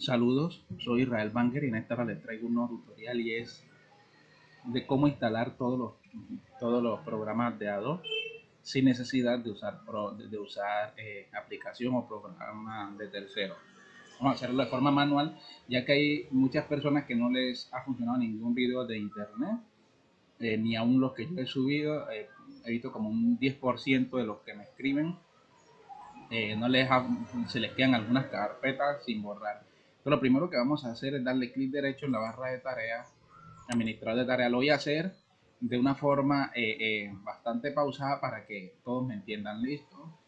Saludos, soy Israel Banger y en esta hora les traigo un nuevo tutorial y es de cómo instalar todos los, todos los programas de Adobe sin necesidad de usar, de usar eh, aplicación o programa de tercero. Vamos a hacerlo de forma manual ya que hay muchas personas que no les ha funcionado ningún video de internet eh, ni aún los que yo he subido. Eh, he visto como un 10% de los que me escriben no les se les quedan algunas carpetas sin borrar lo primero que vamos a hacer es darle clic derecho en la barra de tareas, administrador de tareas. Lo voy a hacer de una forma eh, eh, bastante pausada para que todos me entiendan. Listo.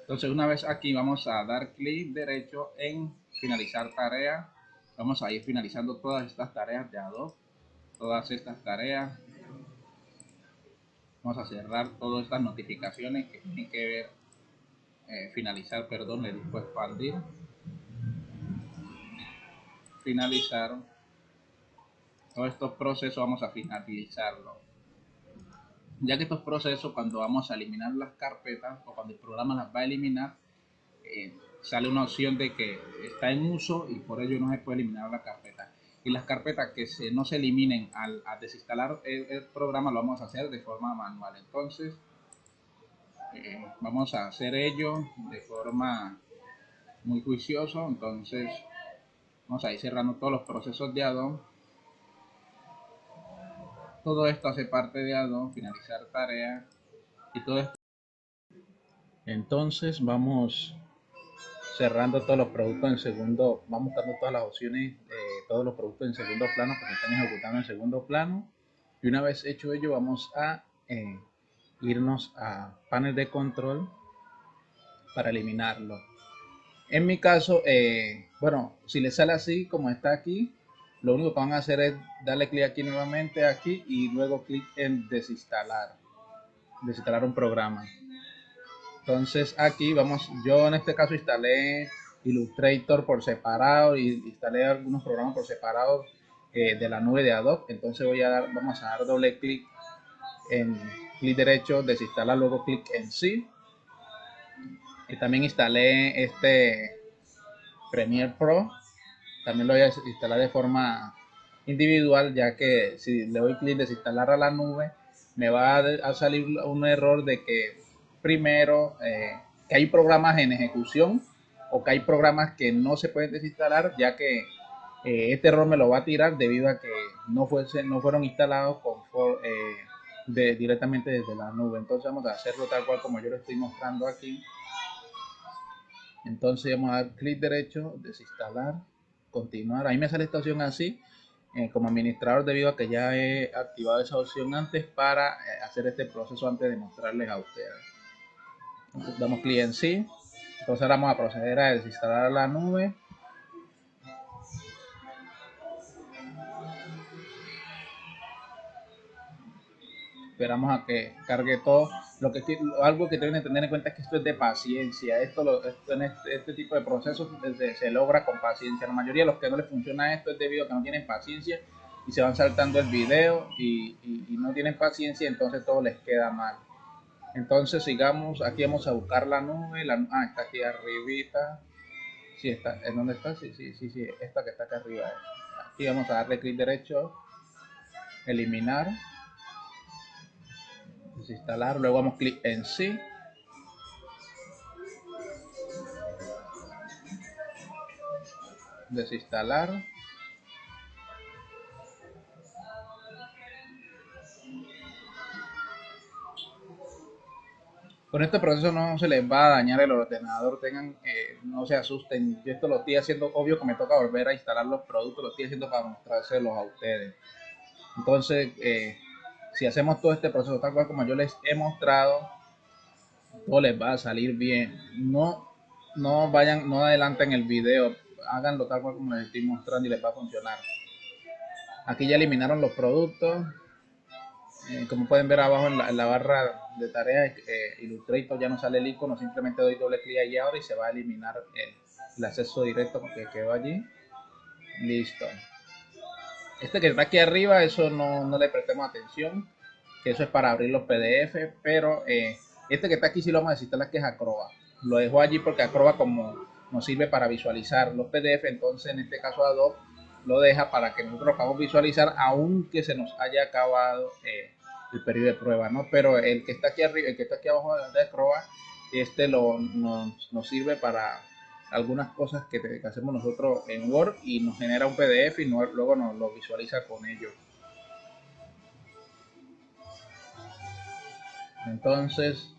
Entonces una vez aquí vamos a dar clic derecho en finalizar tarea. Vamos a ir finalizando todas estas tareas de Adobe. Todas estas tareas. Vamos a cerrar todas estas notificaciones que tienen que ver. Eh, finalizar, perdón, le digo expandir finalizar todos estos procesos vamos a finalizarlo. Ya que estos procesos cuando vamos a eliminar las carpetas o cuando el programa las va a eliminar eh, sale una opción de que está en uso y por ello no se puede eliminar la carpeta. Y las carpetas que se, no se eliminen al, desinstalar el, programa lo vamos a hacer de forma manual. Entonces eh, vamos a hacer ello de forma muy juicioso. Entonces Vamos a ir cerrando todos los procesos de Adobe. Todo esto hace parte de Adobe, finalizar tarea y todo esto. Entonces vamos cerrando todos los productos en segundo, vamos dando todas las opciones, todos los productos en segundo plano porque están ejecutando en segundo plano. Y una vez hecho ello vamos a eh, irnos a panel de control para eliminarlo. En mi caso, eh, bueno, si le sale así como está aquí, lo único que van a hacer es darle clic aquí nuevamente aquí y luego clic en desinstalar, desinstalar un programa. Entonces aquí vamos, yo en este caso instalé Illustrator por separado y instalé algunos programas por separado eh, de la nube de Adobe. Entonces voy a dar, vamos a dar doble clic en clic derecho, desinstalar, luego clic en sí y también instalé este Premiere Pro. También lo voy a instalar de forma individual ya que si le doy clic desinstalar a la nube me va a, salir un error de que primero eh, que hay programas en ejecución o que hay programas que no se pueden desinstalar ya que eh, este error me lo va a tirar debido a que no, fuese, no fueron instalados eh, de, directamente desde la nube. Entonces vamos a hacerlo tal cual como yo lo estoy mostrando aquí entonces vamos a dar clic derecho, desinstalar, continuar. Ahí me sale esta opción así, eh, como administrador debido a que ya he activado esa opción antes para eh, hacer este proceso antes de mostrarles a ustedes. damos clic en sí. Entonces ahora vamos a proceder a desinstalar la nube. Esperamos a que cargue todo. Lo que algo que deben tener en cuenta es que esto es de paciencia. Esto, lo, en este, este, tipo de procesos se, logra con paciencia. La mayoría de los que no les funciona esto es debido a que no tienen paciencia y se van saltando el video y, no tienen paciencia, entonces todo les queda mal. Entonces sigamos, aquí vamos a buscar la nube, la, ah, está aquí arribita, sí está, ¿en dónde está? Sí, sí, sí, sí, esta que está acá arriba. Aquí vamos a darle clic derecho, eliminar, desinstalar, luego damos clic en sí. Desinstalar. Con este proceso no se les va a dañar el ordenador, tengan, eh, no se asusten. Yo esto lo estoy haciendo, obvio que me toca volver a instalar los productos, lo estoy haciendo para mostrárselos a ustedes. Entonces, eh, si hacemos todo este proceso tal cual como yo les he mostrado, todo les va a salir bien. No, no vayan, no adelanten el video, háganlo tal cual como les estoy mostrando y les va a funcionar. Aquí ya eliminaron los productos. Eh, como pueden ver abajo en la, barra de tareas, eh, Illustrator ya no sale el icono, simplemente doy doble clic ahí ahora y se va a eliminar el, el acceso directo porque quedó allí. Listo. Este que está aquí arriba, eso no, no le prestemos atención, que eso es para abrir los PDF, pero eh, este que está aquí sí lo vamos a necesitar, que es Acroba. Lo dejo allí porque Acroba como nos sirve para visualizar los PDF, entonces en este caso Adobe lo deja para que nosotros lo podamos visualizar aunque se nos haya acabado eh, el periodo de prueba, ¿no? Pero el que está aquí arriba, el que está aquí abajo de prueba, este lo, nos, nos sirve para algunas cosas que, hacemos nosotros en Word y nos genera un PDF y luego nos lo visualiza con ello. Entonces,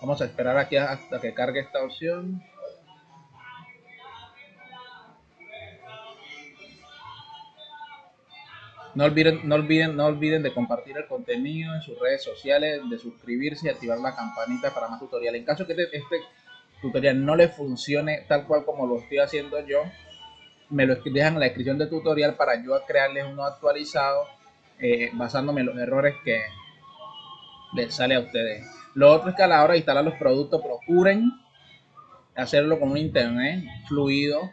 vamos a esperar aquí hasta que cargue esta opción. No olviden, no, olviden, no olviden de compartir el contenido en sus redes sociales, de suscribirse y activar la campanita para más tutoriales. En caso que este, este tutorial no le funcione tal cual como lo estoy haciendo yo, me lo dejan en la descripción del tutorial para yo crearles uno actualizado eh, basándome en los errores que les sale a ustedes. Lo otro es que a la hora de instalar los productos procuren hacerlo con un internet fluido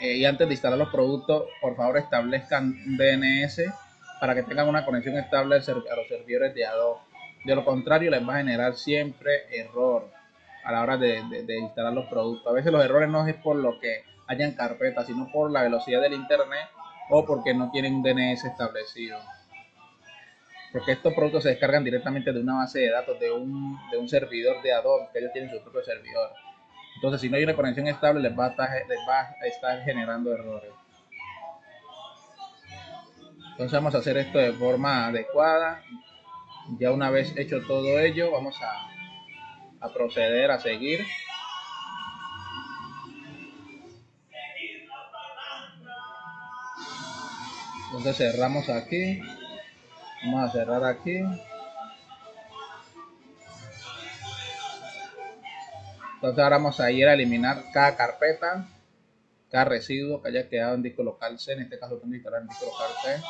eh, y antes de instalar los productos, por favor establezcan DNS para que tengan una conexión estable a los servidores de Adobe. De lo contrario, les va a generar siempre error a la hora de, instalar los productos. A veces los errores no es por lo que hayan carpetas, sino por la velocidad del internet o porque no tienen un DNS establecido. Porque estos productos se descargan directamente de una base de datos de un, de un servidor de Adobe, que ellos tienen su propio servidor. Entonces, si no hay una conexión estable, les va a estar, les va a estar generando errores. Entonces vamos a hacer esto de forma adecuada. Ya una vez hecho todo ello, vamos a, proceder a seguir. Entonces cerramos aquí. Vamos a cerrar aquí. Entonces ahora vamos a ir a eliminar cada carpeta, cada residuo que haya quedado en disco local C. En este caso tengo que en disco local C.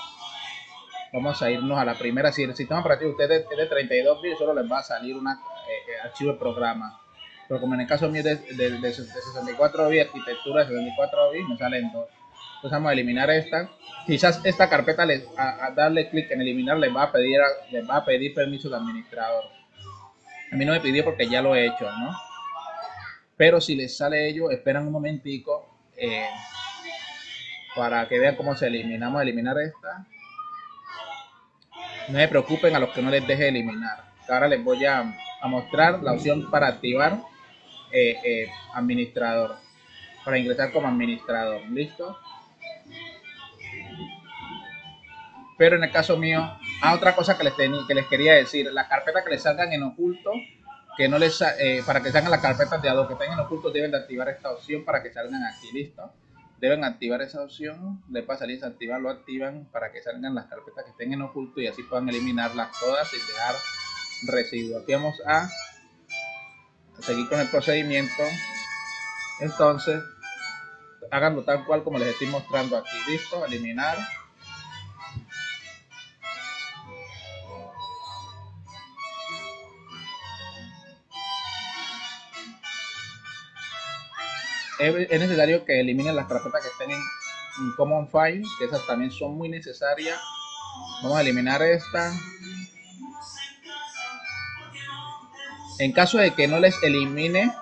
Vamos a irnos a la primera. Si el sistema operativo usted es de 32 bits, solo les va a salir un eh, eh, archivo de programa. Pero como en el caso mío de, de, 64 bits, arquitectura de 64 bits, me salen dos. Entonces vamos a eliminar esta. Quizás esta carpeta, les, a, darle clic en eliminar, les va, a pedir, les va a pedir permiso de administrador. A mí no me pidió porque ya lo he hecho, ¿no? Pero si les sale ello, esperan un momentico eh, para que vean cómo se eliminamos eliminar esta. No se preocupen a los que no les deje eliminar. Ahora les voy a, mostrar la opción para activar eh, eh, administrador. Para ingresar como administrador. ¿Listo? Pero en el caso mío, a ah, otra cosa que les, que les quería decir, las carpetas que les salgan en oculto que no les eh, para que salgan las carpetas de Adobe que estén en oculto deben de activar esta opción para que salgan aquí listo deben activar esa opción les va a desactivar lo activan para que salgan las carpetas que estén en oculto y así puedan eliminarlas todas sin dejar residuos aquí vamos a seguir con el procedimiento entonces háganlo tal cual como les estoy mostrando aquí listo eliminar es, necesario que eliminen las carpetas que estén en, Common File, que esas también son muy necesarias. Vamos a eliminar esta. En caso de que no les elimine,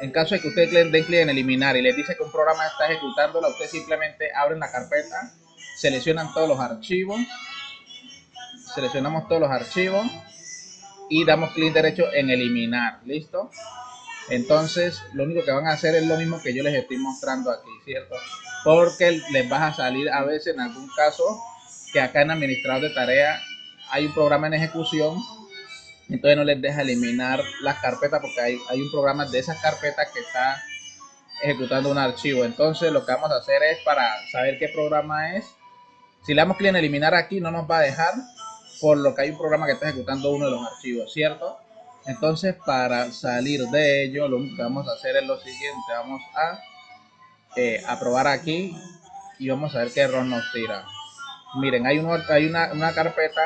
en caso de que ustedes den clic en eliminar y les dice que un programa está ejecutándola, ustedes simplemente abren la carpeta, seleccionan todos los archivos, seleccionamos todos los archivos y damos clic derecho en eliminar, ¿listo? Entonces, lo único que van a hacer es lo mismo que yo les estoy mostrando aquí, ¿cierto? Porque les va a salir a veces en algún caso que acá en administrador de tarea hay un programa en ejecución, entonces no les deja eliminar las carpetas porque hay, hay un programa de esas carpetas que está ejecutando un archivo. Entonces, lo que vamos a hacer es para saber qué programa es. Si le damos clic en eliminar aquí, no nos va a dejar por lo que hay un programa que está ejecutando uno de los archivos, ¿cierto? Entonces, para salir de ello, lo que vamos a hacer es lo siguiente. Vamos a eh, aprobar aquí y vamos a ver qué error nos tira. Miren, hay, uno, hay una, carpeta,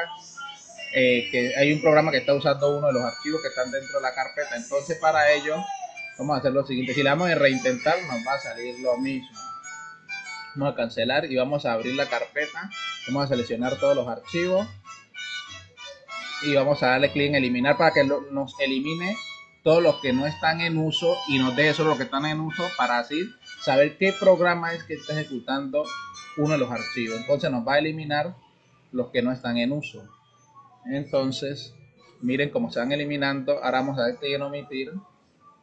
eh, que hay un programa que está usando uno de los archivos que están dentro de la carpeta. Entonces, para ello, vamos a hacer lo siguiente. Si le damos en reintentar, nos va a salir lo mismo. Vamos a cancelar y vamos a abrir la carpeta. Vamos a seleccionar todos los archivos y vamos a darle clic en eliminar para que nos elimine todos los que no están en uso y nos deje solo los que están en uso para así saber qué programa es que está ejecutando uno de los archivos. Entonces nos va a eliminar los que no están en uso. Entonces, miren cómo se van eliminando. Ahora vamos a ver que en omitir.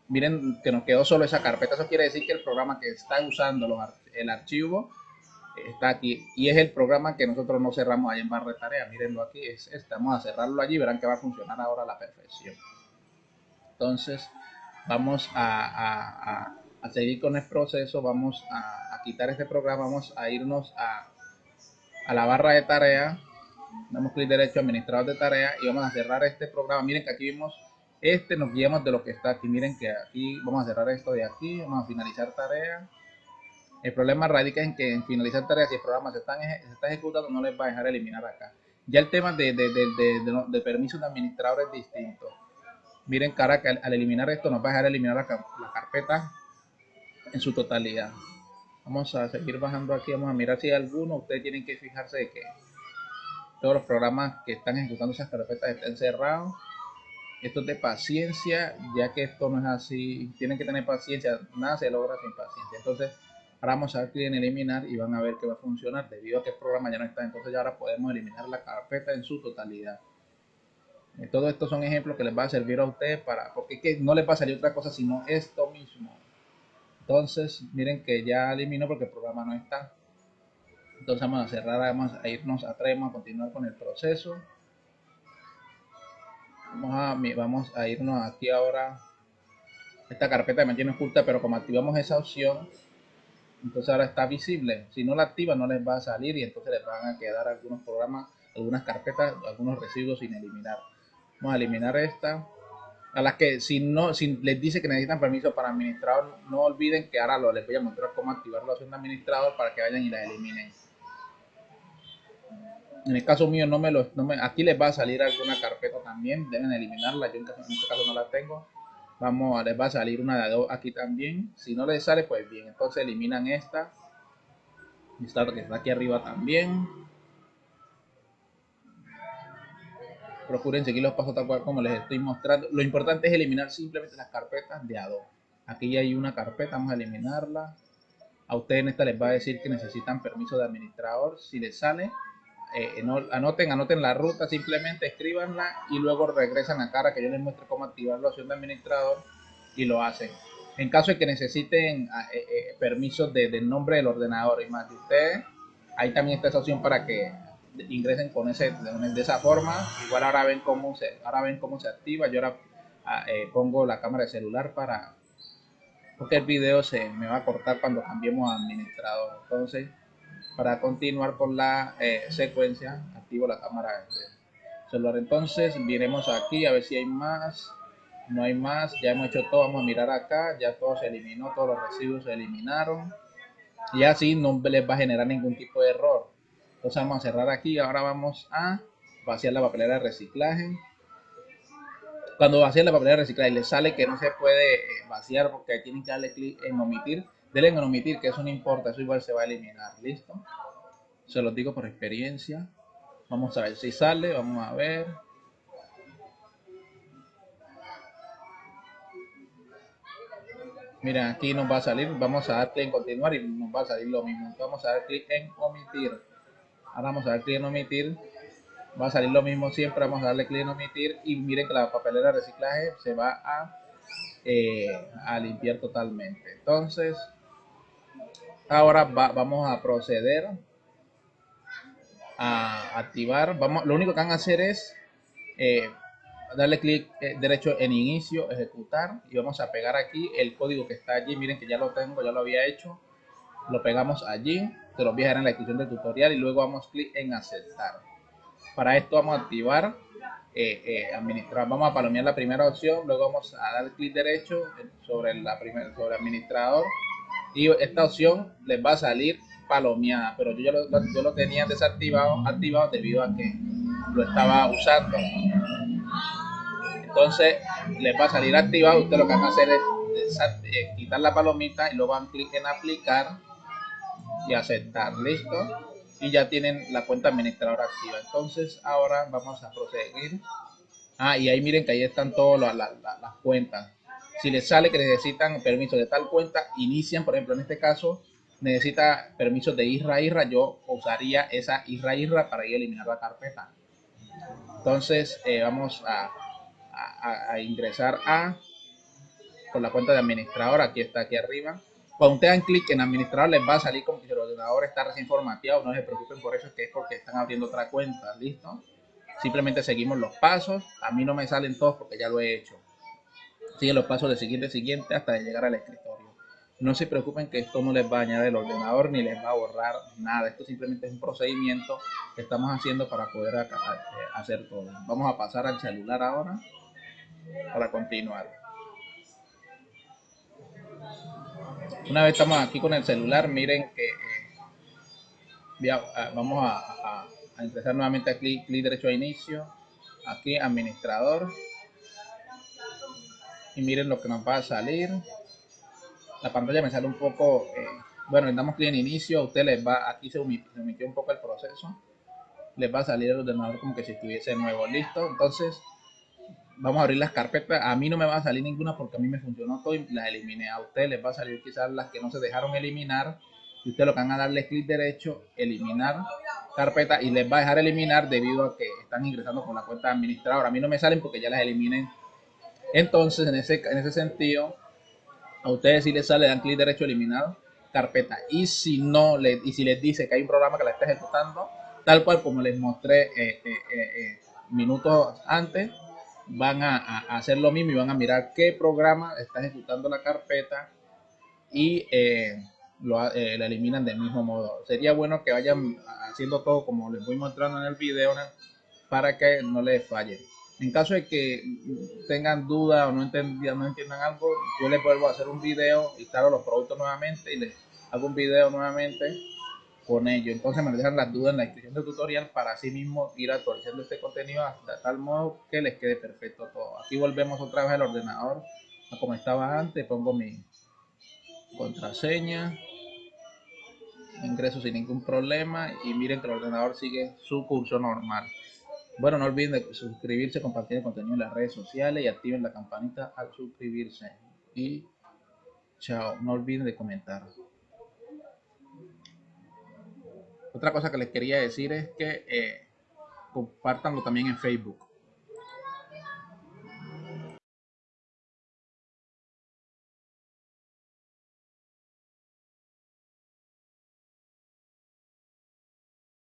Miren que nos quedó solo esa carpeta. Eso quiere decir que el programa que está usando el archivo está aquí. Y es el programa que nosotros no cerramos ahí en barra de tareas. Mírenlo aquí. Es este. Vamos a cerrarlo allí. Verán que va a funcionar ahora a la perfección. Entonces, vamos a, seguir con el proceso. Vamos a, a quitar este programa. Vamos a irnos a a la barra de tarea, damos clic derecho administrador de tarea y vamos a cerrar este programa. Miren que aquí vimos este, nos guiamos de lo que está aquí. Miren que aquí vamos a cerrar esto de aquí, vamos a finalizar tarea. El problema radica en que en finalizar tareas, si el programa se está, se está ejecutando, no les va a dejar eliminar acá. Ya el tema de, de, de, de permisos de administrador es distinto. Miren, cara, que al, eliminar esto nos va a dejar eliminar la carpeta en su totalidad. Vamos a seguir bajando aquí, vamos a mirar si hay alguno. Ustedes tienen que fijarse de que todos los programas que están ejecutando esas carpetas estén cerrados. Esto es de paciencia, ya que esto no es así. Tienen que tener paciencia, nada se logra sin paciencia. Entonces, ahora vamos a clic en eliminar y van a ver que va a funcionar debido a que el programa ya no está. Entonces, ya ahora podemos eliminar la carpeta en su totalidad. Eh, todo esto son ejemplos que les va a servir a ustedes para, porque no les va a salir otra cosa sino esto mismo. Entonces, miren que ya eliminó porque el programa no está. Entonces vamos a cerrar, vamos a irnos atrás, vamos a continuar con el proceso. Vamos a, irnos aquí ahora. Esta carpeta me mantiene oculta, pero como activamos esa opción, entonces ahora está visible. Si no la activa no les va a salir y entonces les van a quedar algunos programas, algunas carpetas, algunos residuos sin eliminar. Vamos a eliminar esta a las que si no si les dice que necesitan permiso para administrador, no olviden que ahora lo, les voy a mostrar cómo activar la opción de administrador para que vayan y la eliminen. En el caso mío, no me lo, no me, aquí les va a salir alguna carpeta también, deben eliminarla, yo en, este caso no la tengo. Vamos, les va a salir una de dos aquí también. Si no les sale, pues bien, entonces eliminan esta. Esta que está aquí arriba también. procuren seguir los pasos tal cual como les estoy mostrando. Lo importante es eliminar simplemente las carpetas de Adobe. Aquí hay una carpeta, vamos a eliminarla. A ustedes en esta les va a decir que necesitan permiso de administrador. Si les sale, eh, anoten, anoten la ruta, simplemente escríbanla y luego regresan a cara que yo les muestre cómo activar la opción de administrador y lo hacen. En caso de que necesiten ah, eh, eh, permisos de, del nombre del ordenador y más de ustedes, ahí también está esa opción para que ingresen con ese de, esa forma. Igual ahora ven cómo se ahora ven cómo se activa. Yo ahora ah, eh, pongo la cámara de celular para porque el video se me va a cortar cuando cambiemos a administrador. Entonces para continuar con la eh, secuencia activo la cámara de celular entonces miremos aquí a ver si hay más no hay más ya hemos hecho todo vamos a mirar acá ya todo se eliminó todos los residuos se eliminaron y así no les va a generar ningún tipo de error entonces vamos a cerrar aquí. Ahora vamos a vaciar la papelera de reciclaje. Cuando vacían la papelera de reciclaje le sale que no se puede eh, vaciar porque tienen que darle clic en omitir. Denle en omitir que eso no importa, eso igual se va a eliminar. ¿Listo? Se los digo por experiencia. Vamos a ver si sale, vamos a ver. Miren, aquí nos va a salir, vamos a dar clic en continuar y nos va a salir lo mismo. vamos a dar clic en omitir. Ahora vamos a dar clic en omitir. Va a salir lo mismo siempre. Vamos a darle clic en omitir. Y miren que la papelera de reciclaje se va a, eh, a limpiar totalmente. Entonces, ahora vamos a proceder a activar. Vamos, lo único que van a hacer es eh, darle clic eh, derecho en inicio, ejecutar. Y vamos a pegar aquí el código que está allí. Miren que ya lo tengo, ya lo había hecho. Lo pegamos allí te los voy a dejar en la descripción del tutorial y luego vamos a clic en aceptar. Para esto vamos a activar, eh, administrar, vamos a palomear la primera opción, luego vamos a dar clic derecho sobre la primera, sobre administrador y esta opción les va a salir palomeada, pero yo, lo, yo lo tenía desactivado, activado debido a que lo estaba usando. Entonces les va a salir activado, usted lo que van a hacer es eh, quitar la palomita y luego van clic en aplicar y aceptar, listo. Y ya tienen la cuenta administradora activa. Entonces ahora vamos a proseguir Ah, y ahí miren que ahí están todas las cuentas. Si les sale que necesitan permiso de tal cuenta, inician, por ejemplo, en este caso, necesita permisos de IRRA, yo usaría esa IRRA IRRA para ir a eliminar la carpeta. Entonces, eh, vamos a, ingresar a con la cuenta de administrador, aquí está aquí arriba. Cuando ustedes dan clic en administrador les va a salir como que el ordenador está recién formateado, no se preocupen por eso, es que es porque están abriendo otra cuenta, ¿listo? Simplemente seguimos los pasos, a mí no me salen todos porque ya lo he hecho. Siguen los pasos de siguiente siguiente hasta llegar al escritorio. No se preocupen que esto no les va a dañar el ordenador ni les va a borrar nada. Esto simplemente es un procedimiento que estamos haciendo para poder eh, hacer todo. Vamos a pasar al celular ahora para continuar. Una vez estamos aquí con el celular, miren que eh, vamos a, empezar nuevamente aquí, clic derecho a inicio, aquí administrador, miren lo que nos va a salir. La pantalla me sale un poco, eh, bueno, le damos clic en inicio, usted les va, aquí se omitió un poco el proceso, les va a salir el ordenador como que si estuviese nuevo, listo, entonces vamos a abrir las carpetas. A mí no me va a salir ninguna porque a mí me funcionó todo y las eliminé. A ustedes les va a salir quizás las que no se dejaron eliminar. Y ustedes lo que van a darle clic derecho, eliminar carpeta y les va a dejar eliminar debido a que están ingresando con la cuenta administradora. A mí no me salen porque ya las eliminé. Entonces, en ese, en ese sentido, a ustedes si les sale, dan clic derecho, eliminar carpeta. Y si no, le, y si les dice que hay un programa que la está ejecutando, tal cual como les mostré eh, eh, eh, minutos antes, van a, hacer lo mismo y van a mirar qué programa está ejecutando la carpeta y lo, la eliminan del mismo modo. Sería bueno que vayan haciendo todo como les voy mostrando en el video para que no les falle. En caso de que tengan duda o no, no entiendan algo, yo les vuelvo a hacer un video, instalo los productos nuevamente y les hago un video nuevamente con ello. Entonces me dejan las dudas en la descripción del tutorial para así mismo ir actualizando este contenido hasta tal modo que les quede perfecto todo. Aquí volvemos otra vez al ordenador a como estaba antes, pongo mi contraseña, ingreso sin ningún problema y miren que el ordenador sigue su curso normal. Bueno, no olviden de suscribirse, compartir el contenido en las redes sociales y activen la campanita al suscribirse. Y chao, no olviden de comentar. Otra cosa que les quería decir es que eh, compartanlo también en Facebook.